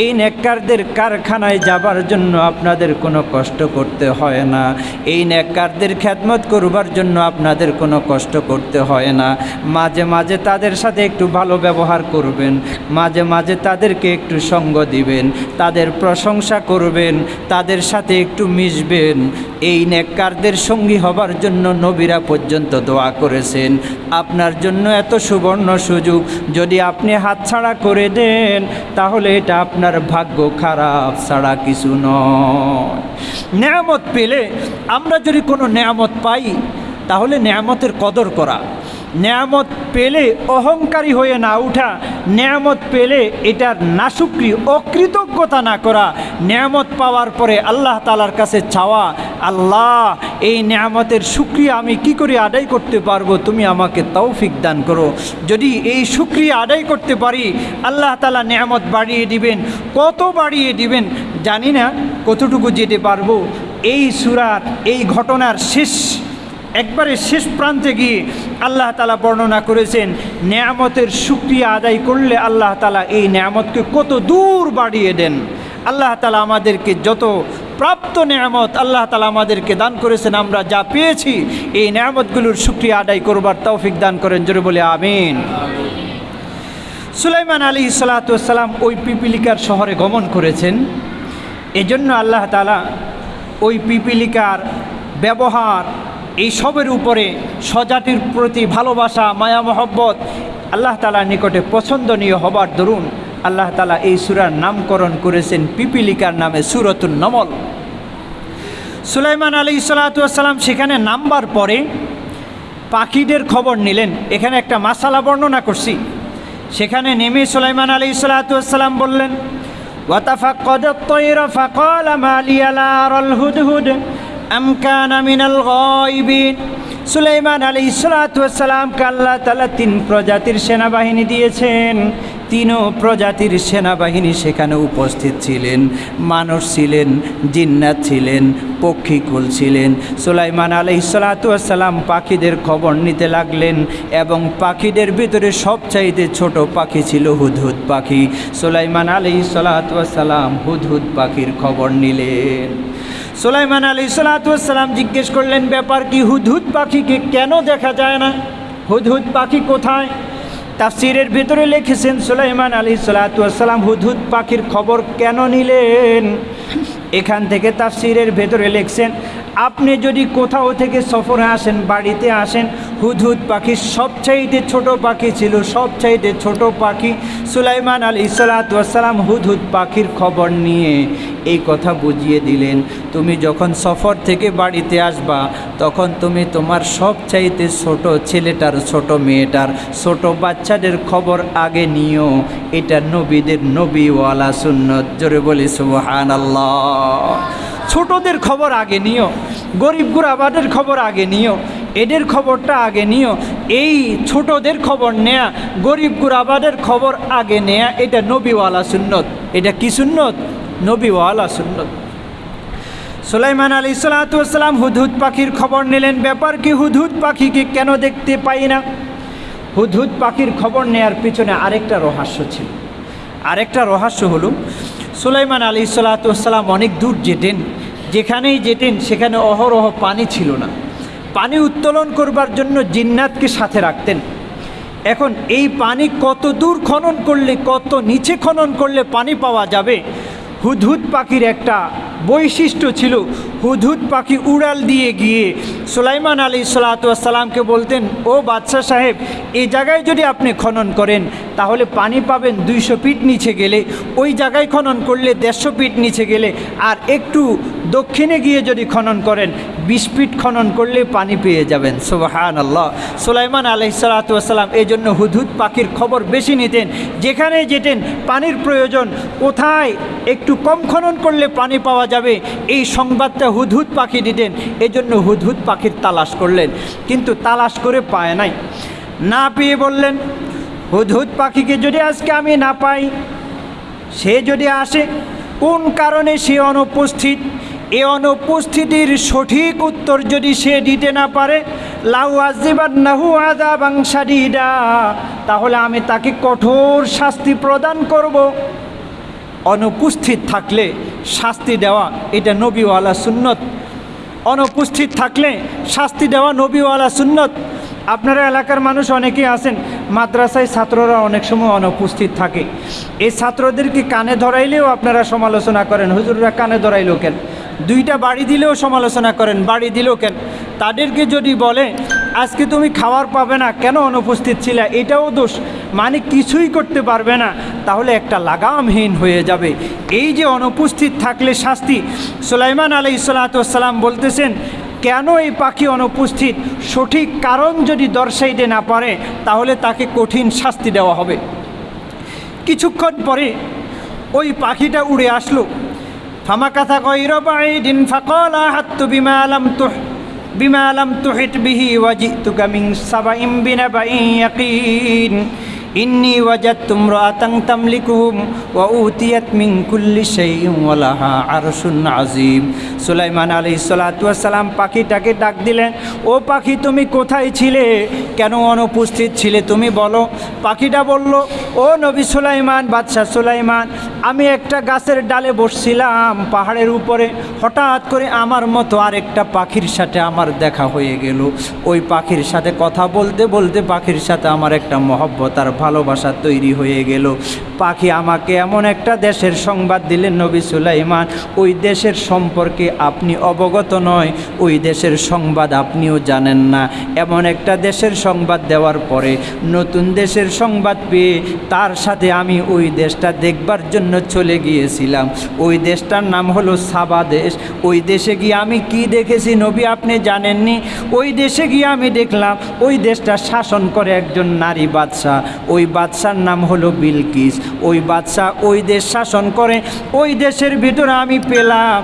এই নেককারদের কারখানায় যাবার জন্য আপনাদের কোনো কষ্ট করতে হয় না। এই নেককারদের খ্যাতমত করবার জন্য আপনাদের কোনো কষ্ট করতে হয় না। মাঝে মাঝে তাদের সাথে একটু ভালো ব্যবহার করবেন। মাঝে মাঝে তাদেরকে একটু সঙ্গ দিবেন, তাদের প্রশংসা করবেন, তাদের সাথে একটু মিশবেন। এই নেককারদের সঙ্গী হবার জন্য নবীরা পর্যন্ত দোয়া করেছেন। আপনার জন্য এত সুবর্ণ সুযোগ, যদি আপনি হাতছাড়া করে দেন, তাহলে এটা আপনার ভাগ্য খারাপ ছাড়া কিছু নয়। নেয়ামত পেলে আমরা যদি কোনো নেয়ামত পাই, তাহলে নেয়ামতের কদর করা। নেয়ামত পেলে অহংকারী হয়ে না উঠা, নেয়ামত পেলে এটার নাশুক্রি অকৃতজ্ঞতা না করা, নেয়ামত পাওয়ার পরে আল্লাহ তালার কাছে চাওয়া, আল্লাহ, এই নেয়ামতের সুক্রিয়া আমি কি করে আদায় করতে পারব? তুমি আমাকে তৌফিক দান করো। যদি এই সুক্রিয়া আদায় করতে পারি, আল্লাহ তালা নেয়ামত বাড়িয়ে দিবেন। কত বাড়িয়ে দিবেন? জানি না কতটুকু যেতে পারব। এই সুরার এই ঘটনার শেষ একবারে শেষ প্রান্তে গিয়ে আল্লাহ তালা বর্ণনা করেছেন, নেয়ামতের সুক্রিয়া আদায় করলে আল্লাহ তালা এই নেয়ামতকে কত দূর বাড়িয়ে দেন। আল্লাহ তালা আমাদেরকে যত প্রাপ্ত নেয়ামত আল্লাহ তালা আমাদেরকে দান করেছেন, আমরা যা পেয়েছি, এই নেয়ামতগুলোর সুক্রিয়া আদায় করবার তৌফিক দান করেন, জোরে বলে আমিন। সুলাইমান আলী সালাতাম ওই পিপিলিকার শহরে গমন করেছেন। এজন্য আল্লাহ তালা ওই পিপিলিকার ব্যবহার এই সবের উপরে স্বজাতির প্রতি ভালোবাসা, মায়া, মহব্বত আল্লাহ তালার নিকটে পছন্দনীয় হবার দরুন আল্লাহ তালা এই সুরার নামকরণ করেছেন পিপিলিকার নামে সুরতুল নমল। সুলাইমান আলী সালাতাম সেখানে নামবার পরে পাখিদের খবর নিলেন। এখানে একটা মাসালা বর্ণনা করছি। সেখানে নেমে সুলাইমান আলী সালাতাম বললেন ওয়াতাফা কদ তৈরা ফাকল মালিয়ালা রল হুদ হুদ সুলাইমান আলী ইসলাতামকে আল্লাহ তালা তিন প্রজাতির সেনাবাহিনী দিয়েছেন। তিনও প্রজাতির সেনাবাহিনী সেখানে উপস্থিত ছিলেন। মানুষ ছিলেন, জিন্নাত ছিলেন, পক্ষীকুল ছিলেন। সুলাইমান আলহ সালাতাম পাখিদের খবর নিতে লাগলেন এবং পাখিদের ভিতরে সবচাইতে ছোট পাখি ছিল হুদহুদ পাখি। সুলাইমান আলহ সালাতাম হুদহুদ পাখির খবর নিলেন। সুলাইমান আলী সালাতাম জিজ্ঞেস করলেন, ব্যাপার কি, হুদহুদ পাখিকে কেন দেখা যায় না? হুদহুদ পাখি কোথায়? তাফসিরের ভেতরে লিখেছেন, সোলাইমান আলী সালাতাম হুদহুদ পাখির খবর কেন নিলেন? এখান থেকে তাফসিরের ভেতরে লিখছেন আপনি যদি কোথাও থেকে সফরে আসেন, বাড়িতে আসেন, হুদহুদ পাখি সবচাইতে ছোট পাখি ছিল, সবচাইতে ছোট পাখি সুলাইমান আলী সালাতাম হুদহুদ পাখির খবর নিয়ে এই কথা বুঝিয়ে দিলেন, তুমি যখন সফর থেকে বাড়িতে আসবা, তখন তুমি তোমার সবচাইতে ছোট ছেলেটার, ছোট মেয়েটার, ছোট বাচ্চাদের খবর আগে নিও, এটা নবীদের নবীওয়ালা সুন্নত। জোরে বলি সুবহান আল্লাহ ছোটদের খবর আগে নিও, গরিব গুড়াবাদের খবর আগে নিও, এদের খবরটা আগে নিও, এই ছোটদের খবর নেয়া, গরিব গুড়াবাদের খবর আগে নেয়া, এটা নবীওয়ালা সুন্নত। এটা কি সুন্নত? নবীওয়ালা সুন্নত। সুলাইমান আলী সালাতাম হুদহুদ পাখির খবর নিলেন, ব্যাপার কি হুদহুদ পাখিকে কেন দেখতে পাই না? হুদহুদ পাখির খবর নেয়ার পিছনে আরেকটা রহস্য ছিল। আরেকটা রহস্য হলো, সুলাইমান আলী সালাতাম অনেক দূর যেতেন যেখানেই যেতেন, সেখানে অহরহ পানি ছিল না। পানি উত্তোলন করবার জন্য জিন্নাতকে সাথে রাখতেন। এখন এই পানি কত দূর খনন করলে, কত নিচে খনন করলে পানি পাওয়া যাবে, হুদহুদ পাখির একটা বৈশিষ্ট্য ছিল হুদহুদ পাখি উড়াল দিয়ে গিয়ে। সুলাইমান আলী সালাতামকে বলতেন, ও বাদশাহ সাহেব এই জায়গায় যদি আপনি খনন করেন, তাহলে পানি পাবেন দুইশো ফিট নিচে গেলে। ওই জায়গায় খনন করলে দেড়শো ফিট নিচে গেলে। আর একটু দক্ষিণে গিয়ে যদি খনন করেন, বিশ ফিট খনন করলে পানি পেয়ে যাবেন। সুবাহান আল্লাহ সুলাইমান সালাতাম এই জন্য হুদহুদ পাখির খবর বেশি নিতেন। যেখানে যেতেন, পানির প্রয়োজন কোথায়? একটু কম খনন করলে পানি পাওয়া যাবে। এই সংবাদটা হুদহুদ পাখি দিতেন। এই জন্য হুদহুদ পাখির তালাশ করলেন। কিন্তু তালাশ করে পায় নাই। না পেয়ে বললেন, হুদহুদ পাখিকে যদি আজকে আমি না পাই, সে যদি আসে, কোন কারণে সে অনুপস্থিত? এ অনুপস্থিতির সঠিক উত্তর যদি সে দিতে না পারে, লাউ আজিবার নাহু আদা বাংসাডিডা তাহলে আমি তাকে কঠোর শাস্তি প্রদান করব। অনুপস্থিত থাকলে শাস্তি দেওয়া, এটা নবীওয়ালা সুন্নত। অনুপস্থিত থাকলে শাস্তি দেওয়া নবীওয়ালা সুন্নত। আপনারা এলাকার মানুষ অনেকেই আছেন, মাদ্রাসায় ছাত্ররা অনেক সময় অনুপস্থিত থাকে। এই ছাত্রদেরকে কানে ধরাইলেও আপনারা সমালোচনা করেন, হুজুররা কানে ধরাইলো কেন? দুইটা বাড়ি দিলেও সমালোচনা করেন, বাড়ি দিলেও কেন? তাদেরকে যদি বলে আজকে তুমি খাওয়ার পাবে না, কেন অনুপস্থিত ছিলে? এটাও দোষ। মানে কিছুই করতে পারবে না, তাহলে একটা লাগামহীন হয়ে যাবে। এই যে অনুপস্থিত থাকলে শাস্তি, সুলাইমান আলাই সালাতাম বলতেছেন, কেন এই পাখি অনুপস্থিত? সঠিক কারণ যদি দর্শাইতে না পারে, তাহলে তাকে কঠিন শাস্তি দেওয়া হবে। কিছুক্ষণ পরে ওই পাখিটা উড়ে আসলো। ফামাকাথা গৈর দিন ফাকলা বিমা বিমালাম তুহ বিমালাম তুহিত বিহি ওয়াজি তুকামিং সাবাইম বিনাবাইন ইয়াকিন। ইন্নি ওয়াজাদতুম রাতাং তামলিকুহুম ওয়া উতিয়াত মিন কুল্লি লাহা আরশুন আযীম। সুলাইমান আলাইহিস সালাতু ওয়াস সালাম পাখিটাকে ডাক দিলেন, ও পাখি, তুমি কোথায় ছিলে? কেন অনুপস্থিত ছিলে তুমি বলো। পাখিটা বলল, ও নবী সুলাইমান, বাদশাহ সুলাইমান, আমি একটা গাছের ডালে বসছিলাম, পাহাড়ের উপরে। হঠাৎ করে আমার মতো আরেকটা পাখির সাথে আমার দেখা হয়ে গেল। ওই পাখির সাথে কথা বলতে বলতে পাখির সাথে আমার একটা মহব্বত আর ভালোবাসা তৈরি হয়ে গেল। পাখি আমাকে এমন একটা দেশের সংবাদ দিলেন নবী সুলাইমান, ওই দেশের সম্পর্কে আপনি অবগত নয়, ওই দেশের সংবাদ আপনিও জানেন না। এমন একটা দেশের সংবাদ দেওয়ার পরে নতুন দেশের সংবাদ পেয়ে তার সাথে আমি ওই দেশটা দেখবার জন্য চলে গিয়েছিলাম। ওই দেশটার নাম হলো সাবা দেশ। ওই দেশে গিয়ে আমি কি দেখেছি নবী আপনি জানেননি? ওই দেশে গিয়ে আমি দেখলাম, ওই দেশটা শাসন করে একজন নারী বাদশাহ। ওই বাদশার নাম হলো বিলকিস। ওই বাদশাহ ওই দেশ শাসন করে, ওই দেশের ভিতরে আমি পেলাম।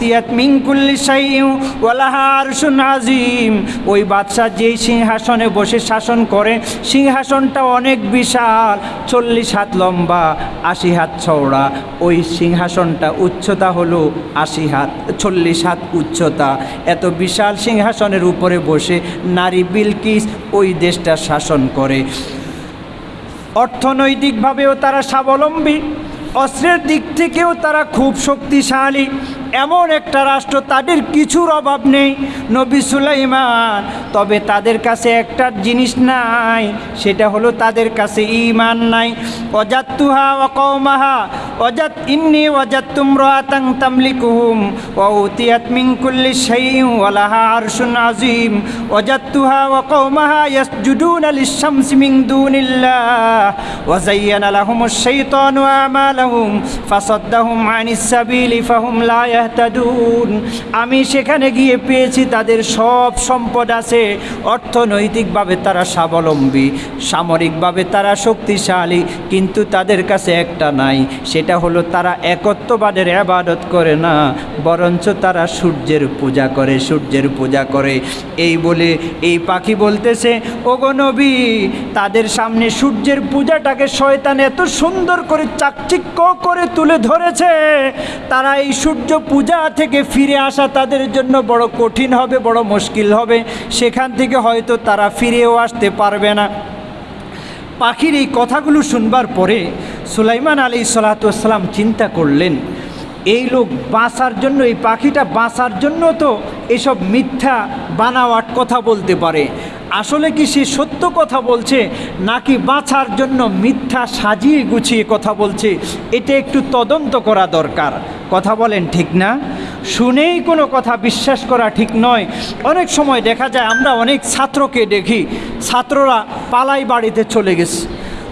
তিয়াত মিঙ্কুল্লি সাইউ ওয়ালাহার আজিম। ওই বাদশাহ যেই সিংহাসনে বসে শাসন করে, সিংহাসনটা অনেক বিশাল, চল্লিশ হাত লম্বা, আশি হাত চওড়া। ওই সিংহাসনটা উচ্চতা হলো আশি হাত, চল্লিশ হাত উচ্চতা। এত বিশাল সিংহাসনের উপরে বসে নারী বিলকিস ওই দেশটা শাসন করে। অর্থনৈতিকভাবেও তারা স্বাবলম্বী অস্ত্রের দিক থেকেও তারা খুব শক্তিশালী। এমন একটা রাষ্ট্র, তাদের কিছুর অভাব নেই নবী সুলাইমান। তবে তাদের কাছে একটা জিনিস নাই, সেটা হলো তাদের কাছে ইমান নাই। অজাত্তুহা অকৌমাহা অজাত ইন্নি অজাত্তুম রাতাং তামলিকুহুম ওতিয়াত মিন কুল্লি শাইইন ওয়ালাহা আরশুন আযীম। অজাত্তুহা ওয়াকৌমাহা ইয়াসজুদুনা লিশ-শামসি মিন দুনিল্লাহ, ওয়া যায়্যানা লাহুমুশ শাইতানু আমালাহুম, ফাসাদ্দাহুম আনিস সাবিলি ফাহুম লা আমি সেখানে গিয়ে পেয়েছি তাদের সব সম্পদ আছে। অর্থনৈতিকভাবে তারা স্বাবলম্বী, সামরিকভাবে তারা শক্তিশালী, কিন্তু তাদের কাছে একটা নাই, সেটা হলো তারা একত্ববাদের আবাদত করে না, বরঞ্চ তারা সূর্যের পূজা করে, সূর্যের পূজা করে। এই বলে এই পাখি বলতেছে, ওগো নবী, তাদের সামনে সূর্যের পূজাটাকে শয়তান এত সুন্দর করে চাকচিক্য করে তুলে ধরেছে। তারা এই সূর্য পূজা থেকে ফিরে আসা তাদের জন্য বড় কঠিন হবে, বড় মুশকিল হবে। সেখান থেকে হয়তো তারা ফিরেও আসতে পারবে না। পাখির এই কথাগুলো শুনবার পরে সুলাইমান আলী সালাতাম চিন্তা করলেন, এই লোক বাঁচার জন্য, এই পাখিটা বাঁচার জন্য তো এসব মিথ্যা, বানাওয়াট কথা বলতে পারে। আসলে কি সে সত্য কথা বলছে, নাকি বাঁচার জন্য মিথ্যা সাজিয়ে গুছিয়ে কথা বলছে, এটা একটু তদন্ত করা দরকার। কথা বলেন ঠিক না? শুনেই কোনো কথা বিশ্বাস করা ঠিক নয়। অনেক সময় দেখা যায় আমরা অনেক ছাত্রকে দেখি, ছাত্ররা পালাই বাড়িতে চলে গেছে।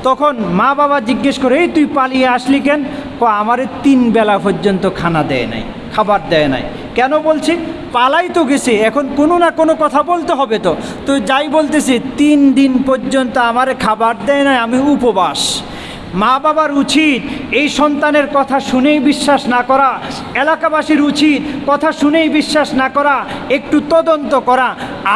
তখন মা বাবা জিজ্ঞেস করে, এই তুই পালিয়ে আসলি কেন? ক, আমারে তিন বেলা পর্যন্ত খানা দেয় নাই, খাবার দেয় নাই। কেন বলছি? পালাই তো গেছে, এখন কোনো না কোনো কথা বলতে হবে তো। তো যাই বলতেছি, তিন দিন পর্যন্ত আমারে খাবার দেয় নাই, আমি উপবাস। মা বাবার উচিত এই সন্তানের কথা শুনেই বিশ্বাস না করা, এলাকাবাসীর উচিত কথা শুনেই বিশ্বাস না করা, একটু তদন্ত করা।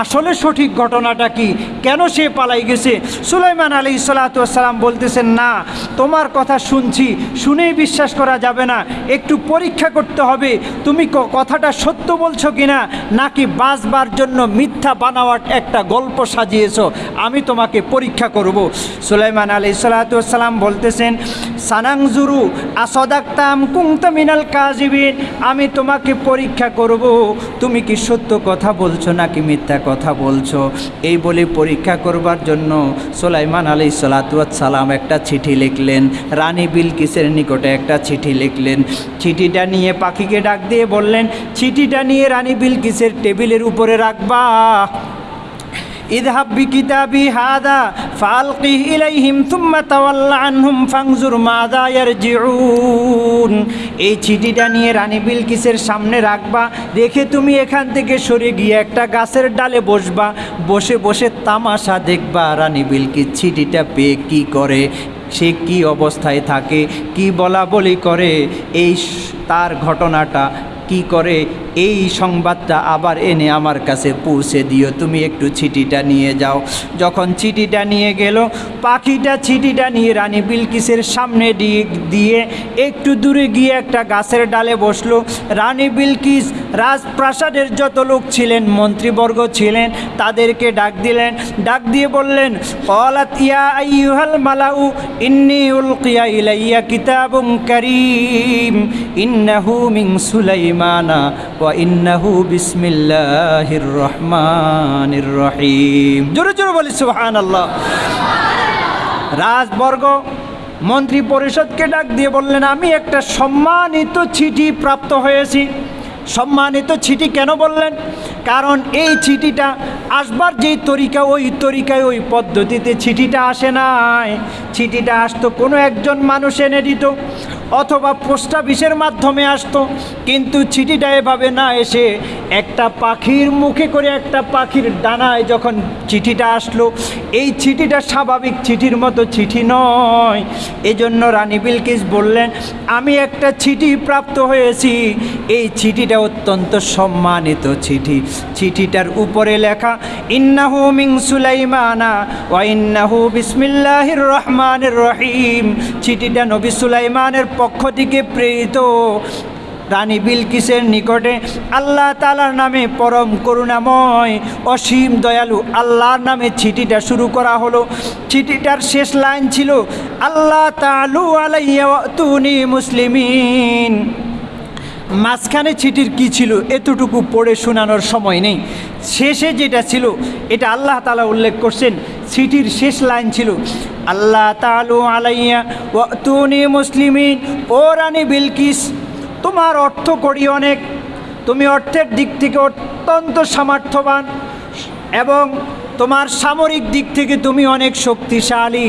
আসলে সঠিক ঘটনাটা কি? কেন সে পালাই গেছে? সুলাইমান আলী সালাতাম বলতেছেন, না, তোমার কথা শুনছি, শুনেই বিশ্বাস করা যাবে না। একটু পরীক্ষা করতে হবে। তুমি কথাটা সত্য বলছো কিনা? নাকি বাঁচবার জন্য মিথ্যা বানাওয়াট একটা গল্প সাজিয়েছো? আমি তোমাকে পরীক্ষা করব। সুলাইমান আলী সালাতাম বলতেছেন সানাংজুরু, আসদাক্তাম কুংতা মিনাল কাজিবিন, আমি তোমাকে পরীক্ষা করব। তুমি কি সত্য কথা বলছো নাকি মিথ্যা কথা বলছো? এই বলে পরীক্ষা করবার জন্য সুলাইমান আলী সালাম একটা চিঠি লিখলেন। রানী বিলকিসের নিকটে একটা চিঠি লিখলেন। চিঠিটা নিয়ে পাখিকে ডাক দিয়ে বললেন, চিঠিটা নিয়ে রানী বিলকিসের টেবিলের উপরে রাখবা। ইদহাব এই চিঠিটা নিয়ে রানী সামনে রাখবা তুমি এখান থেকে সরে গিয়ে একটা গাছের ডালে বসবা, বসে বসে তামাশা দেখবা রানী বিলকি চিঠিটা পেয়ে কি করে, সে কি অবস্থায় থাকে, কি বলা বলি করে, এই তার ঘটনাটা কি করে? এই সংবাদটা আবার এনে আমার কাছে পৌঁছে দিও। তুমি একটু চিঠিটা নিয়ে যাও। যখন চিঠিটা নিয়ে গেল, পাখিটা চিঠিটা নিয়ে রানী বিলকিসের সামনে দিয়ে দিয়ে একটু দূরে গিয়ে একটা গাছের ডালে বসল। রানী বিলকিস রাজপ্রাসাদের যত লোক ছিলেন, মন্ত্রীবর্গ ছিলেন, তাদেরকে ডাক দিলেন। ডাক দিয়ে বললেন মালাউ, ইন্নি উলকিয়া মিন ওয়া ইন্নাহু বিসমিল্লাহির রহমানির রহিম। জোরে জোরে বলি, সুবহানাল্লাহ। রাজবর্গ মন্ত্রী পরিষদকে ডাক দিয়ে বললেন, আমি একটা সম্মানিত চিঠি প্রাপ্ত হয়েছি। সম্মানিত চিঠি কেন বললেন? কারণ এই চিঠিটা আসবার যেই তরিকা, ওই তরিকায়, ওই পদ্ধতিতে চিঠিটা আসে নাই। চিঠিটা আসতো কোনো একজন মানুষ এনে দিত অথবা পোস্ট অফিসের মাধ্যমে আসতো। কিন্তু চিঠিটা এভাবে না এসে একটা পাখির মুখে করে একটা পাখির ডানায় যখন চিঠিটা আসলো, এই চিঠিটা স্বাভাবিক চিঠির মতো চিঠি নয়। এজন্য রানী বিলকিস বললেন, আমি একটা চিঠি প্রাপ্ত হয়েছি। এই চিঠিটা অত্যন্ত সম্মানিত চিঠি। চিঠিটার উপরে লেখা, ইন্নাহু মিং সুলাইমানা ওয়া ইন্নাহু বিসমিল্লাহির রহমানির রহিম। চিঠিটা নবী সুলাইমানের পক্ষ থেকে প্রেরিত রানী বিলকিসের নিকটে আল্লাহ তালার নামে পরম করুণাময় অসীম দয়ালু আল্লাহর নামে চিঠিটা শুরু করা হলো। চিঠিটার শেষ লাইন ছিল, আল্লাহ তালু আলাইয়া তুনি মুসলিমিন। মাঝখানে চিঠির কি ছিল এতটুকু পড়ে শোনানোর সময় নেই। শেষে যেটা ছিল, এটা আল্লাহ তালা উল্লেখ করছেন, চিঠির শেষ লাইন ছিল, আল্লাহ তালু আলাইয়া তুনি মুসলিমিন, ও রানী বিলকিস, তোমার অর্থ করি অনেক। তুমি অর্থের দিক থেকে অত্যন্ত সামর্থ্যবান এবং তোমার সামরিক দিক থেকে তুমি অনেক শক্তিশালী।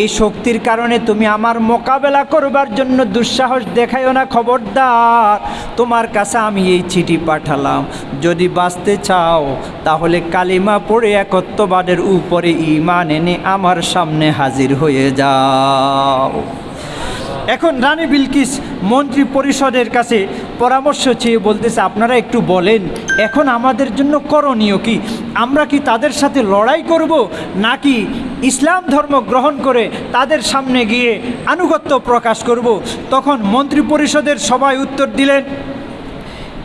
এই শক্তির কারণে তুমি আমার মোকাবেলা করবার জন্য দুঃসাহস দেখাইও না, খবরদার। তোমার কাছে আমি এই চিঠি পাঠালাম। যদি বাঁচতে চাও, তাহলে কালিমা পড়ে একত্ববাদের উপরে ইমান এনে আমার সামনে হাজির হয়ে যাও। এখন রানী বিলকিস মন্ত্রী পরিষদের কাছে পরামর্শ চেয়ে বলতেছে, আপনারা একটু বলেন, এখন আমাদের জন্য করণীয় কি? আমরা কি তাদের সাথে লড়াই করব নাকি ইসলাম ধর্ম গ্রহণ করে তাদের সামনে গিয়ে আনুগত্য প্রকাশ করব? তখন মন্ত্রী পরিষদের সবাই উত্তর দিলেন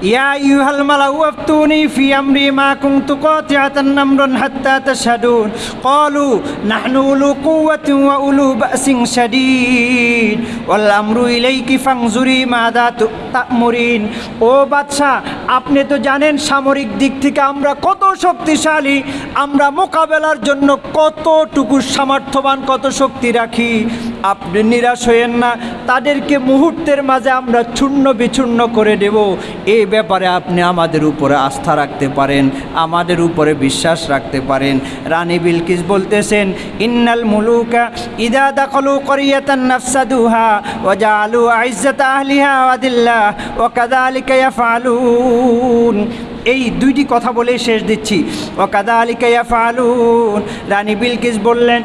ইয়া ইউহাল মালাউ আফতুনি ফি আমরি মা কুনতু কাতিআতান নামরান হাত্তা তাশহাদুন। ক্বালু, নাহনু উলু কুওয়াতিন ওয়া উলু বাসিন শাদীদ। ওয়াল আমরু ইলাইকি ফাংজুরি মাদা তা'মুরিন। ও বাদশা আপনি তো জানেন সামরিক দিক থেকে আমরা কত শক্তিশালী, আমরা মোকাবেলার জন্য কতটুকু সামর্থ্যবান, কত শক্তি রাখি। আপনি নিরাশ হয়েন না। তাদেরকে মুহূর্তের মাঝে আমরা চূর্ণ বিচূর্ণ করে দেব। এই ব্যাপারে আপনি আমাদের উপরে আস্থা রাখতে পারেন, আমাদের উপরে বিশ্বাস রাখতে পারেন। রানী বিলকিস বলতেছেন, ইন্নাল মুলুকা ইদা দাখলু করিয়াতান নাফসাদুহা ওয়া জাআলু আইজ্জাতা আহলিহা ওয়াদিল্লাহ ওয়া কাযালিকা ইয়াফআলুন। এই দুইটি কথা বলে শেষ দিচ্ছি। ও কাদা আলিকাইয়া ফালুন রানী বিলকিস বললেন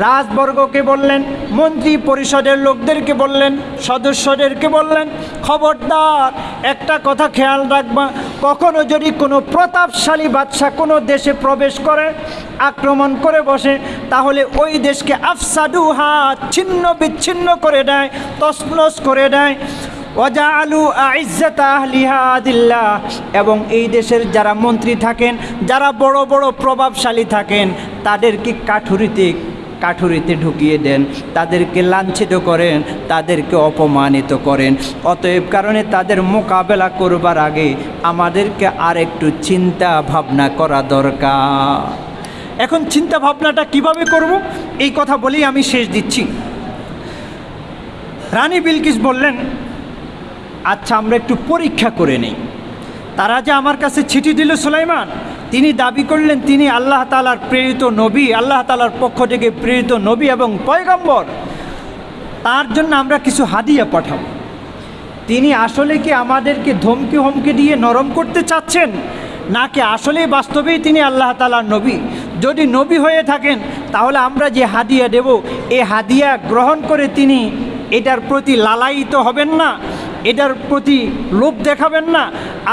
রাজবর্গকে বললেন, মন্ত্রী পরিষদের লোকদেরকে বললেন, সদস্যদেরকে বললেন, খবরদার, একটা কথা খেয়াল রাখবা, কখনো যদি কোনো প্রতাপশালী বাদশাহ কোনো দেশে প্রবেশ করে, আক্রমণ করে বসে, তাহলে ওই দেশকে আফসাদু হাত ছিন্ন বিচ্ছিন্ন করে দেয় তসনস করে দেয়। ওয়াজালু আদিল্লাহ। এবং এই দেশের যারা মন্ত্রী থাকেন, যারা বড় বড় প্রভাবশালী থাকেন তাদেরকে কাঠুরিতে কাঠুরিতে ঢুকিয়ে দেন, তাদেরকে লাঞ্ছিত করেন, তাদেরকে অপমানিত করেন। অতএব কারণে তাদের মোকাবেলা করবার আগে আমাদেরকে আর একটু চিন্তা ভাবনা করা দরকার। এখন চিন্তা ভাবনাটা কীভাবে করব? এই কথা বলেই আমি শেষ দিচ্ছি। রানী বিলকিস বললেন আচ্ছা আমরা একটু পরীক্ষা করে নেই। তারা যে আমার কাছে চিঠি দিল সুলাইমান, তিনি দাবি করলেন তিনি আল্লাহ তালার প্রেরিত নবী, আল্লাহ তালার পক্ষ থেকে প্রেরিত নবী এবং পয়গম্বর। তার জন্য আমরা কিছু হাদিয়া পাঠাবো। তিনি আসলে কি আমাদেরকে ধমকি হমকি দিয়ে নরম করতে চাচ্ছেন, নাকি আসলেই বাস্তবেই তিনি আল্লাহ তালার নবী? যদি নবী হয়ে থাকেন, তাহলে আমরা যে হাদিয়া দেব এই হাদিয়া গ্রহণ করে তিনি এটার প্রতি লালায়িত হবেন না। এটার প্রতি লোভ দেখাবেন না।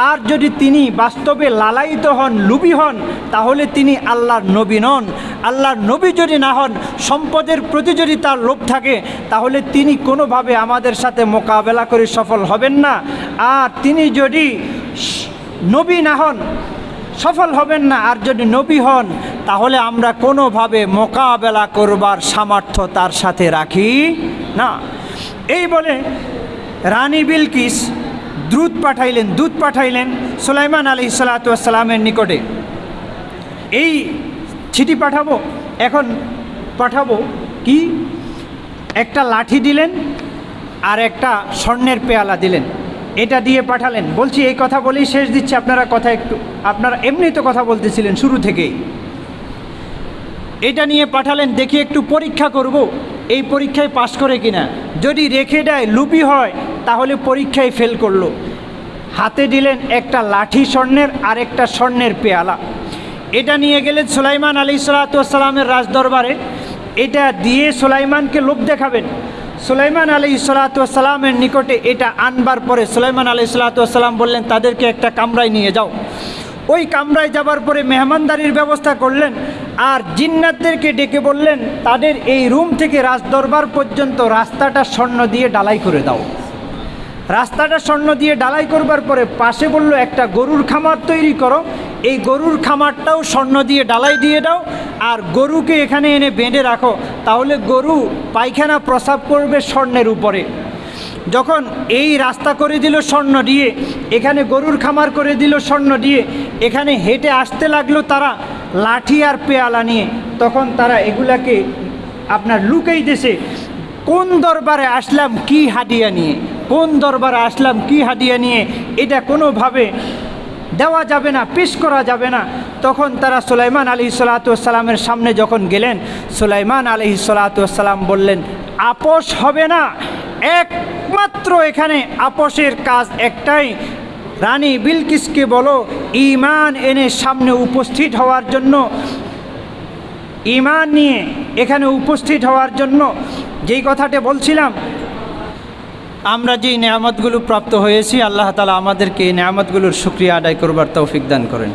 আর যদি তিনি বাস্তবে লালায়িত হন লুবি হন, তাহলে তিনি আল্লাহর নবী নন। আল্লাহর নবী যদি না হন, সম্পদের প্রতি যদি তার লোভ থাকে, তাহলে তিনি কোনোভাবে আমাদের সাথে মোকাবেলা করে সফল হবেন না। আর তিনি যদি নবী না হন, সফল হবেন না, আর যদি নবী হন, তাহলে আমরা কোনোভাবে মোকাবেলা করবার সামর্থ্য তার সাথে রাখি না। এই বলে রানী বিলকিস দ্রুত পাঠাইলেন দুধ পাঠাইলেন সুলাইমান আলি সালাতামের নিকটে। এই চিঠি পাঠাবো? এখন পাঠাবো কি? একটা লাঠি দিলেন আর একটা স্বর্ণের পেয়ালা দিলেন। এটা দিয়ে পাঠালেন। বলছি, এই কথা বলেই শেষ দিচ্ছি। আপনারা কথা একটু, আপনারা এমনি তো কথা বলতেছিলেন শুরু থেকেই। এটা নিয়ে পাঠালেন, দেখি একটু পরীক্ষা করব। এই পরীক্ষায় পাশ করে কিনা? যদি রেখে দেয়, লুপি হয়, তাহলে পরীক্ষায় ফেল করল। হাতে দিলেন একটা লাঠি স্বর্ণের আর একটা স্বর্ণের পেয়ালা। এটা নিয়ে গেলেন সুলাইমান আলী সালাতামের রাজদরবারে। এটা দিয়ে সুলাইমানকে লোভ দেখাবেন। সুলাইমান আলী সালাতামের নিকটে এটা আনবার পরে সুলাইমান আলী সালাতাম বললেন, তাদেরকে একটা কামরায় নিয়ে যাও। ওই কামরায় যাবার পরে মেহমানদারির ব্যবস্থা করলেন। আর জিন্নাতদেরকে ডেকে বললেন, তাদের এই রুম থেকে রাজদরবার পর্যন্ত রাস্তাটা স্বর্ণ দিয়ে ডালাই করে দাও। রাস্তাটা স্বর্ণ দিয়ে ডালাই করবার পরে পাশে বলল, একটা গরুর খামার তৈরি করো। এই গরুর খামারটাও স্বর্ণ দিয়ে ডালাই দিয়ে দাও আর গরুকে এখানে এনে বেঁধে রাখো। তাহলে গরু পায়খানা প্রসাব করবে স্বর্ণের উপরে। যখন এই রাস্তা করে দিল স্বর্ণ দিয়ে, এখানে গরুর খামার করে দিল স্বর্ণ দিয়ে, এখানে হেঁটে আসতে লাগল তারা। লাঠি আর পেয়ালা নিয়ে তখন তারা এগুলাকে আপনার লুকেই দেশে কোন দরবারে আসলাম কি হাদিয়া নিয়ে, কোন দরবারে আসলাম কি হাদিয়া নিয়ে, এটা কোনোভাবে দেওয়া যাবে না, পেশ করা যাবে না। তখন তারা সুলাইমান আলী সালাতামের সামনে যখন গেলেন, সুলাইমান আলী সালাতাম বললেন আপোষ হবে না, একমাত্র এখানে আপোষের কাজ একটাই রানী বিলকিসকে বলো ইমান এনে সামনে উপস্থিত হওয়ার জন্য ইমান নিয়ে এখানে উপস্থিত হওয়ার জন্য যেই কথাটা বলছিলাম, আমরা যেই নেয়ামতগুলো প্রাপ্ত হয়েছি, আল্লাহ তালা আমাদেরকে এই নেয়ামতগুলোর সুক্রিয়া আদায় করবার তৌফিক দান করেন।